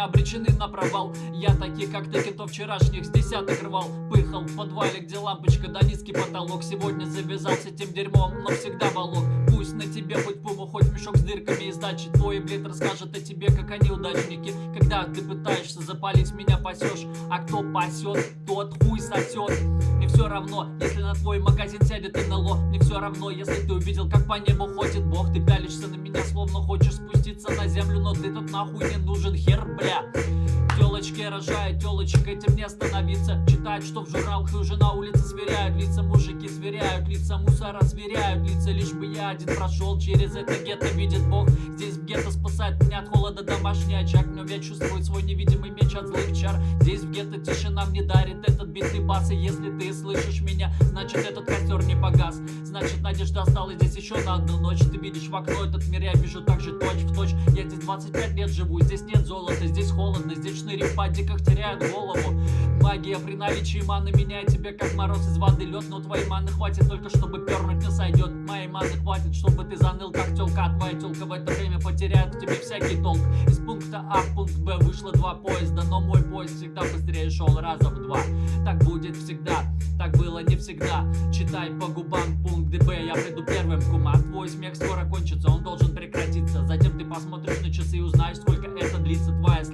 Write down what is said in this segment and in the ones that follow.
меня обречены на провал. Я таких, как ты, кентов вчерашних с десяток рвал. Пыхал в подвале, где лампочка да низкий потолок. Сегодня завязался тем дерьмом, но всегда волок. Пусть на тебе хоть пуму, хоть мешок с дырками. Из дачи Твой блин расскажет о тебе, как они удачники Когда ты пытаешься запалить, меня пасешь А кто пасет, тот хуй сосет. Мне все равно, если на твой магазин сядет НЛО. Мне все равно, если ты увидел, как по небу ходит Бог. Ты пялишься на меня, словно хочешь спуститься на землю Но ты тут нахуй не нужен, хер, бля. Телочки рожают, телочек этим не остановиться. Читают, что в журналах уже на улице сверяют Лица. Мужики сверяют, лица мусора сверяют Лица. Лишь бы я один прошел через это гетто Видит Бог, спасает меня от холода домашний очаг. Но я чувствую свой невидимый меч от злых чар. Здесь в гетто тишина мне дарит этот битый бас. И если ты слышишь меня, значит этот костер не погас. Значит надежда осталась здесь еще на одну ночь. Ты видишь в окно этот мир, я вижу так же точь в точь. Я здесь 25 лет живу, здесь нет золота, здесь холодно Здесь шныри в падиках теряют голову Магия при наличии маны меняет тебя как мороз из воды. Лед Но твоей маны хватит только чтобы пернуть не сойдет Моей маны хватит, чтобы ты заныл как телка А твоя телка в это время потеряет в тебе всякий толк. Из пункта А в пункт Б вышло два поезда Но мой поезд всегда быстрее шел раза в два. Так будет всегда, так было не всегда. Читай по губам пункт Б Я приду первым, кума Твой смех скоро кончится, он должен прекратиться. Затем ты посмотришь на часы и узнаешь, сколько это длится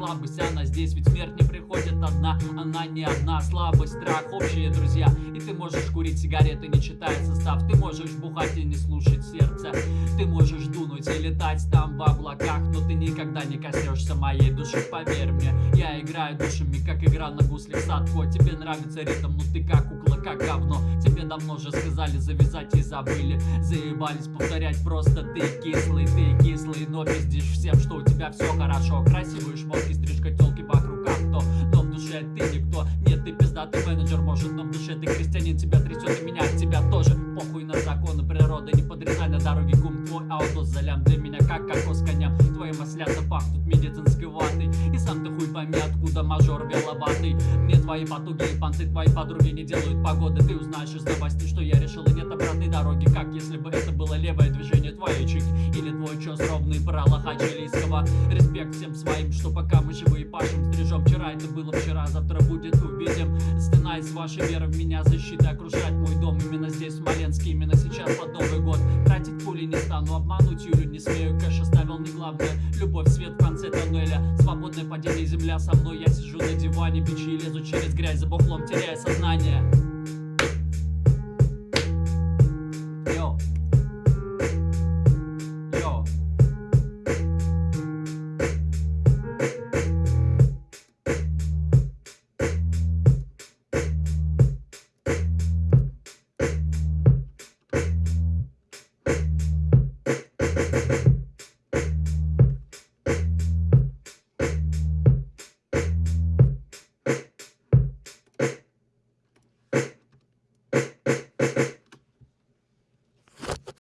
слабость, она здесь, ведь смерть не приходит одна Она не одна, слабость, страх, общие друзья. И ты можешь курить сигареты, не читая состав. Ты можешь бухать и не слушать сердце. Ты можешь дунуть и летать там в облаках Но ты никогда не коснешься моей души, поверь мне Я играю душами, как игра на гуслях садко Тебе нравится ритм, но ты как кукла, как говно. Тебе давно же сказали завязать и забыли. Заебались повторять просто ты кислый, ты кислый Но пиздишь всем, что у тебя все хорошо. Красивые шмотки, стрижка, телки вокруг авто Но в душе ты никто, нет, ты пиздатый менеджер Может, но в душе ты крестьянин, тебя трясет и меня тебя тоже. Похуй на законы природы, не подрезай на дороге кум Твой. Аудо залям для меня как кокос коням. Твои маслята пахнут медицинской ватой. И сам ты хуй пойми, откуда мажор беловатый Мне твои потуги и понты, твои подруги не делают погоды. Ты узнаешь из новостей, что я решил и нет обратной дороги. Как если бы это было левое движение твоей чики Чес ровный про лоха чилийского Респект всем своим, что пока мы живые пашем Стрижем вчера, это было вчера, завтра будет увидим. Стена из вашей веры в меня защита. Окружать мой дом Именно здесь, в Смоленске, именно сейчас под Новый год. Тратить пули не стану, обмануть Юлю не смею. Кэш оставил не главное, любовь, свет в конце тоннеля. Свободное падение, земля со мной. Я сижу на диване, бичи лезу через грязь. За бухлом теряя сознание